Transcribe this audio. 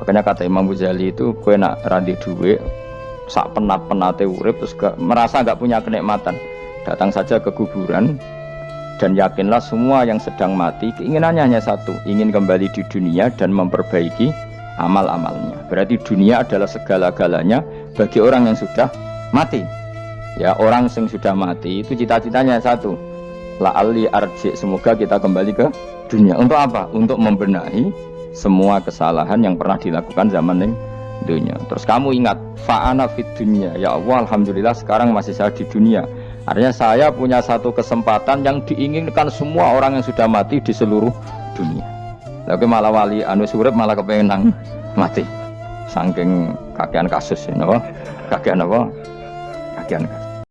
Makanya kata Imam Ghazali itu kue nak randi duwe sak penat penate urip terus gak, merasa nggak punya kenikmatan. Datang saja ke kuburan dan yakinlah semua yang sedang mati keinginannya hanya satu ingin kembali di dunia dan memperbaiki amal-amalnya. Berarti dunia adalah segala-galanya bagi orang yang sudah mati. Ya orang yang sudah mati itu cita-citanya satu. La ali arji semoga kita kembali ke dunia. Untuk apa? Untuk membenahi semua kesalahan yang pernah dilakukan zaman ini dunia. Terus kamu ingat fa'ana fit dunia. Ya Allah Alhamdulillah sekarang masih saya di dunia. Artinya saya punya satu kesempatan yang diinginkan semua orang yang sudah mati di seluruh dunia. Tapi malah wali anu surip malah kepengen mati. Saking kakean kasus ya, kakean apa? Kakean kasus